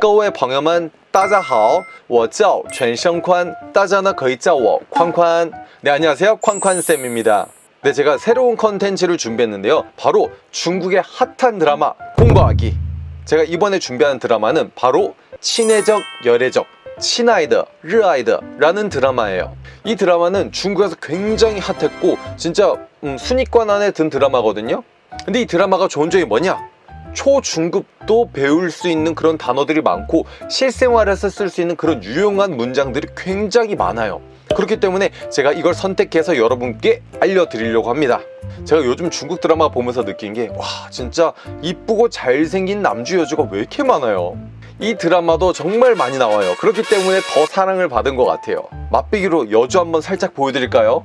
各位朋友们大家好我叫全生宽大家呢可以叫我宽宽네 안녕하세요宽宽쌤입니다 네 제가 새로운 컨텐츠를 준비했는데요 바로 중국의 핫한 드라마 공부하기 제가 이번에 준비한 드라마는 바로 친해적 열애적 친아이드, 르아이드 라는 드라마예요 이 드라마는 중국에서 굉장히 핫했고 진짜 음, 순위권 안에 든 드라마거든요 근데 이 드라마가 좋은 점이 뭐냐 초중급도 배울 수 있는 그런 단어들이 많고 실생활에서 쓸 수 있는 그런 유용한 문장들이 굉장히 많아요. 그렇기 때문에 제가 이걸 선택해서 여러분께 알려드리려고 합니다. 제가 요즘 중국 드라마 보면서 느낀 게 와 진짜 이쁘고 잘생긴 남주 여주가 왜 이렇게 많아요? 이 드라마도 정말 많이 나와요. 그렇기 때문에 더 사랑을 받은 것 같아요. 맛배기로 여주 한번 살짝 보여드릴까요?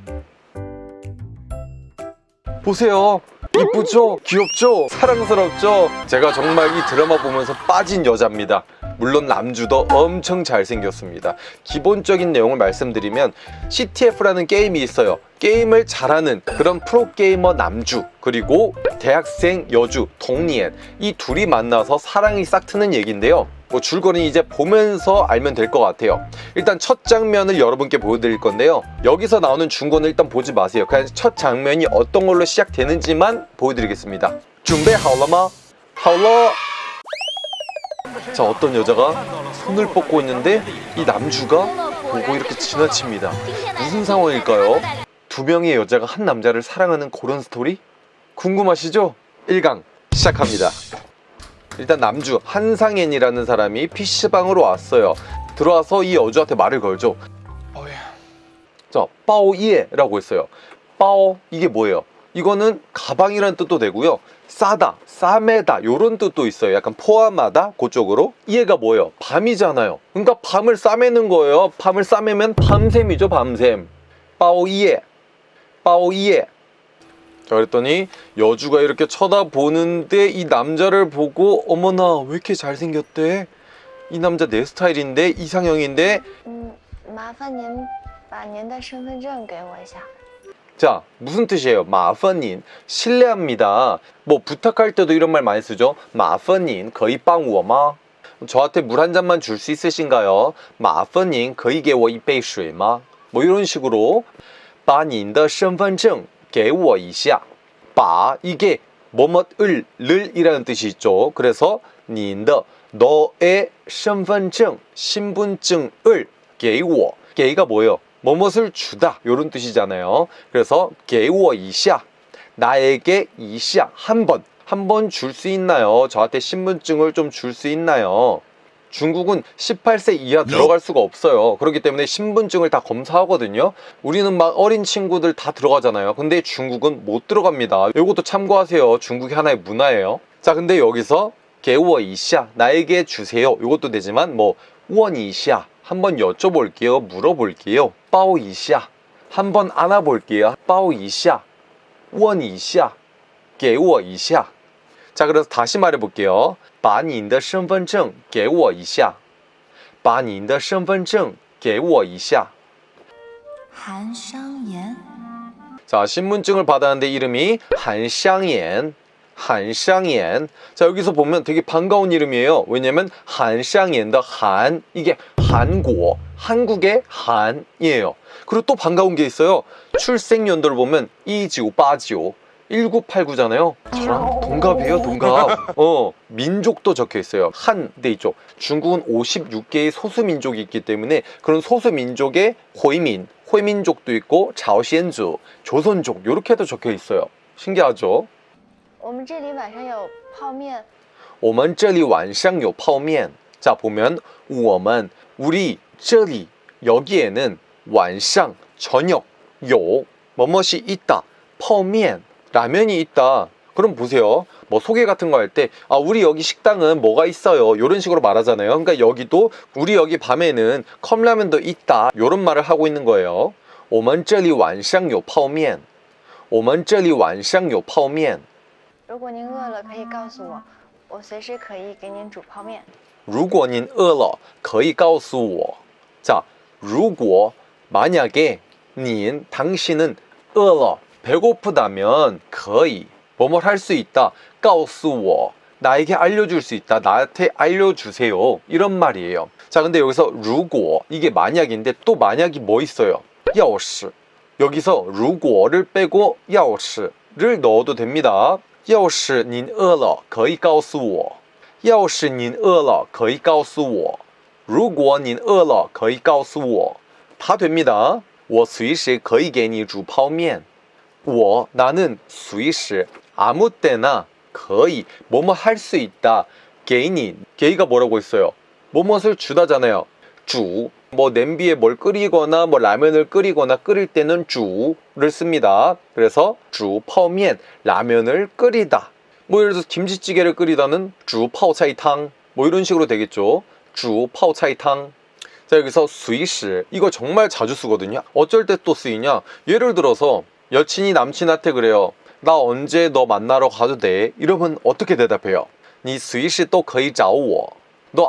보세요 이쁘죠? 귀엽죠? 사랑스럽죠? 제가 정말 이 드라마 보면서 빠진 여자입니다 물론 남주도 엄청 잘생겼습니다 기본적인 내용을 말씀드리면 CTF라는 게임이 있어요 게임을 잘하는 그런 프로게이머 남주 그리고 대학생 여주 동니엔 이 둘이 만나서 사랑이 싹 트는 얘기인데요 뭐 줄거리는 이제 보면서 알면 될 것 같아요 일단 첫 장면을 여러분께 보여드릴 건데요. 여기서 나오는 중고는 일단 보지 마세요. 그냥 첫 장면이 어떤 걸로 시작되는지만 보여드리겠습니다. 준비하오라마. 하오라 자 어떤 여자가 손을 뻗고 있는데 이 남주가 보고 이렇게 지나칩니다. 무슨 상황일까요? 두 명의 여자가 한 남자를 사랑하는 그런 스토리? 궁금하시죠? 1강 시작합니다. 일단 남주 한상엔이라는 사람이 PC방으로 왔어요. 들어와서 이 여주한테 말을 걸죠. 자, 빠오이에 라고 했어요. 빠오 이게 뭐예요? 이거는 가방이라는 뜻도 되고요. 싸다, 싸매다 이런 뜻도 있어요. 약간 포함하다 그쪽으로. 이해가 뭐예요? 밤이잖아요. 그러니까 밤을 싸매는 거예요. 밤을 싸매면 밤샘이죠 밤샘. 빠오이에. 빠오이에. 자 그랬더니 여주가 이렇게 쳐다보는데 이 남자를 보고 어머나 왜 이렇게 잘생겼대? 이 남자 내 스타일인데 이상형인데? 자. 무슨 뜻이에요? 마퍼닌 실례합니다. 뭐 부탁할 때도 이런 말 많이 쓰죠. 마퍼닌 거의 빵우어마? 저한테 물 한 잔만 줄 수 있으신가요? 마퍼닌 거의 개워 이베이술마? 뭐 이런 식으로. 把您的身份证给我一下把 이게 뭐뭐을 를 이라는 뜻이 있죠. 그래서 您的 너의 身份证 신분증을 给我 给가 뭐예요? 뭐뭇을 주다 이런 뜻이잖아요 그래서 给我一下 나에게 이시야 한번 한 번 줄 수 있나요? 저한테 신분증을 좀 줄 수 있나요? 중국은 18세 이하 들어갈 수가 없어요 그렇기 때문에 신분증을 다 검사하거든요 우리는 막 어린 친구들 다 들어가잖아요 근데 중국은 못 들어갑니다 이것도 참고하세요 중국이 하나의 문화예요 자 근데 여기서 개워 이시야 나에게 주세요 이것도 되지만 뭐 원이시야 한번 여쭤볼게요 물어볼게요 빠오 이시야 한번 안아볼게요 빠오 이시야 원이시야 개워 이시야 자 그래서 다시 말해볼게요 把你的身份证给我一下把你的身份证给我一下韩商言， 자 신분증을 받았는데 이름이 한샹옌 한샹옌 자 여기서 보면 되게 반가운 이름이에요. 왜냐면 한샹옌의 한. 이게 한국 한국의 한이에요. 그리고 또 반가운 게 있어요. 출생 연도를 보면 1989 1989잖아요. 저랑 동갑이에요 동갑. 어 민족도 적혀 있어요. 한돼 있죠. 중국은 56개의 소수민족이 있기 때문에 그런 소수민족의 호이민 호이민족도 있고 자오시엔주 조선족 이렇게도 적혀 있어요. 신기하죠 我们这里晚上有泡面，我们这里晚上有泡面. 자 보면 我们 우리 这里 여기에는 晚上 저녁 有 뭐뭇이 있다 泡面 라면이 있다. 그럼 보세요. 뭐 소개 같은 거 할 때 아 우리 여기 식당은 뭐가 있어요. 이런 식으로 말하잖아요. 그러니까 여기도 우리 여기 밤에는 컵라면도 있다. 이런 말을 하고 있는 거예요. 我们这里晚上有泡面.我们这里晚上有泡面. 如果您饿了可以告诉我，我随时可以给您煮泡面。如果您饿了可以告诉我. 자, 如果 만약에 您 당신은 饿了 배고프다면 可以 뭐뭐 할 수 있다. 告诉我 나에게 알려줄 수 있다. 나한테 알려주세요. 이런 말이에요. 자, 근데 여기서 如果 이게 만약인데 또 만약이 뭐 있어요? 要是 여기서 如果를 빼고 要是를 넣어도 됩니다. 要是您饿了可以告诉我要是您饿了可以告诉我如果您饿了可以告诉我 다 됩니다. 我随时可以给你煮泡面我 나는 随时 아무 때나 可以 뭐뭐 할 수 있다. 给你 게이가 뭐라고 했어요? 뭐뭇을 주다잖아요. 주, 뭐 냄비에 뭘 끓이거나 뭐 라면을 끓이거나 끓일 때는 주를 씁니다. 그래서 주 파오면 라면을 끓이다. 뭐 예를 들어서 김치찌개를 끓이다는 주 파오차이탕 뭐 이런 식으로 되겠죠. 주 파오차이탕 자 여기서 수이시 이거 정말 자주 쓰거든요. 어쩔 때 또 쓰이냐 예를 들어서 여친이 남친한테 그래요. 나 언제 너 만나러 가도 돼? 이러면 어떻게 대답해요? 니 수이시 또 거의 자오너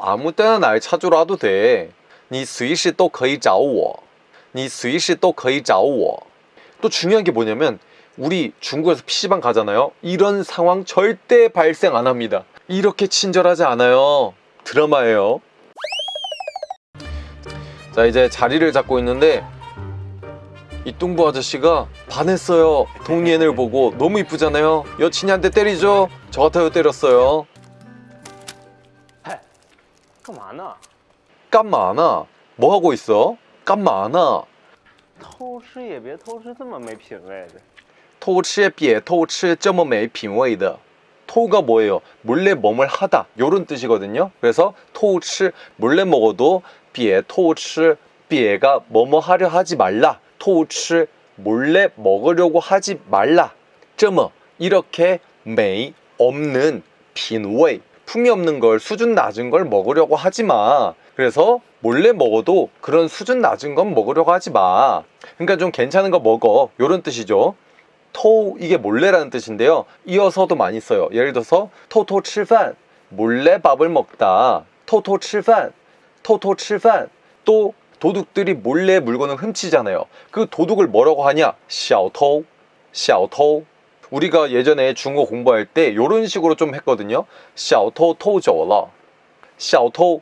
아무 때나 날 찾으러 와도 돼. 你随时都可以找我.你随时都可以找我. 또 중요한 게 뭐냐면 우리 중국에서 PC방 가잖아요. 이런 상황 절대 발생 안 합니다. 이렇게 친절하지 않아요. 드라마예요. 자 이제 자리를 잡고 있는데 이 뚱보 아저씨가 반했어요. 동리엔을 보고 너무 이쁘잖아요. 여친이 한 대 때리죠. 저 같아요 때렸어요. 干嘛呢？ 깜마나 뭐 하고 있어? 깜마나 偷吃也别偷吃这么没品位的。偷吃别偷吃这么没品味的 토가 뭐예요? 몰래 뭐뭘 하다 요런 뜻이거든요. 그래서 토치 몰래 먹어도 비에 토치 비에가 뭐뭐 하려 하지 말라. 토치 몰래 먹으려고 하지 말라. 这么 이렇게 메이 없는 빈웨이 품이 없는 걸 수준 낮은 걸 먹으려고 하지 마. 그래서 몰래 먹어도 그런 수준 낮은 건 먹으려고 하지 마. 그러니까 좀 괜찮은 거 먹어. 요런 뜻이죠. 偷 이게 몰래라는 뜻인데요. 이어서도 많이 써요. 예를 들어서 偷偷吃饭 몰래 밥을 먹다. 偷偷吃饭 偷偷吃饭. 또 도둑들이 몰래 물건을 훔치잖아요. 그 도둑을 뭐라고 하냐? 小偷 샤오토. 우리가 예전에 중국어 공부할 때 이런 식으로 좀 했거든요. 샤오토 토저러. 샤오토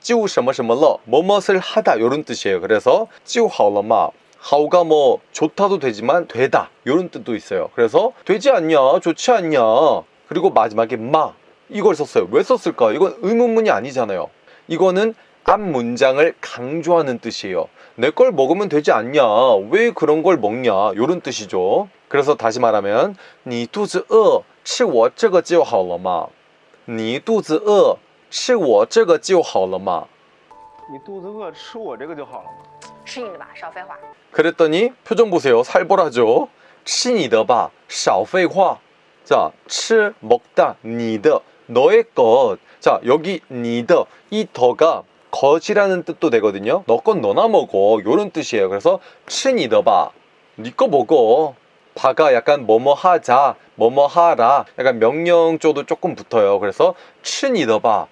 就什么什么了뭐뭇을 하다 요런 뜻이에요 그래서 就好了嘛 하우가 뭐 좋다도 되지만 되다 요런 뜻도 있어요 그래서 되지 않냐 좋지 않냐 그리고 마지막에 마 이걸 썼어요 왜 썼을까 이건 의문문이 아니잖아요 이거는 앞 문장을 강조하는 뜻이에요. 내 걸 먹으면 되지 않냐? 왜 그런 걸 먹냐? 요런 뜻이죠. 그래서 다시 말하면 你肚子饿吃我这个就好了嘛你肚子饿 吃我这个就好了嘛你肚子饿，吃我这个就好了嘛。吃你的吧，少废话。 그랬더니 표정 보세요. 살벌하죠. 吃你的吧少废话 자, 吃 먹다 你的 너의 것. 자, 여기 你的 이 더가 것이라는 뜻도 되거든요. 너 건 너나 먹어. 요런 뜻이에요. 그래서 吃你的吧. 니거 먹어. 바가 약간 뭐뭐 하자, 뭐뭐 하라. 약간 명령 쪽도 조금 붙어요. 그래서 吃你的吧.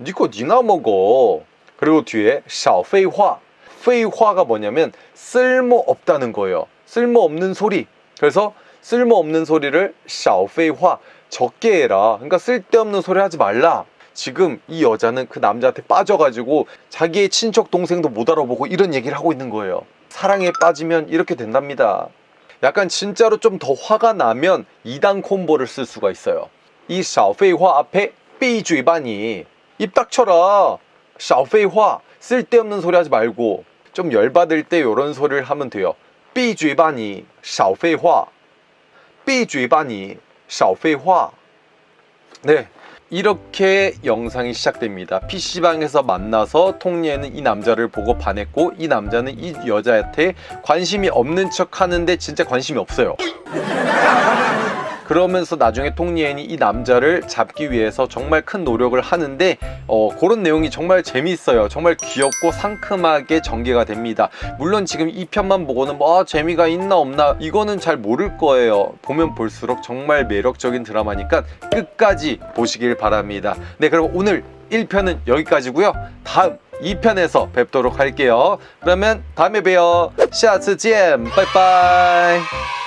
니코디나 먹어. 그리고 뒤에 샤페이화. 페이화가 뭐냐면 쓸모없다는 거예요. 쓸모없는 소리. 그래서 쓸모없는 소리를 샤페이화 적게 해라. 그러니까 쓸데없는 소리 하지 말라. 지금 이 여자는 그 남자한테 빠져가지고 자기의 친척 동생도 못 알아보고 이런 얘기를 하고 있는 거예요. 사랑에 빠지면 이렇게 된답니다. 약간 진짜로 좀 더 화가 나면 이단 콤보를 쓸 수가 있어요. 이 샤페이화 앞에 삐주이반이 입 닥쳐라. 샤오페이화 쓸데없는 소리 하지 말고 좀 열받을 때 요런 소리를 하면 돼요. 삐쥐바니 샤오페이화. 삐쥐바니 샤오페이화. 네 이렇게 영상이 시작됩니다. PC방에서 만나서 통리에는 이 남자를 보고 반했고 이 남자는 이 여자한테 관심이 없는 척 하는데 진짜 관심이 없어요. 그러면서 나중에 톡리엔이 이 남자를 잡기 위해서 정말 큰 노력을 하는데 어, 그런 내용이 정말 재밌어요. 정말 귀엽고 상큼하게 전개가 됩니다. 물론 지금 이 편만 보고는 뭐 아, 재미가 있나 없나 이거는 잘 모를 거예요. 보면 볼수록 정말 매력적인 드라마니까 끝까지 보시길 바랍니다. 네, 그럼 오늘 1편은 여기까지고요. 다음 2편에서 뵙도록 할게요. 그러면 다음에 봬요. 下次见. 빠이빠이.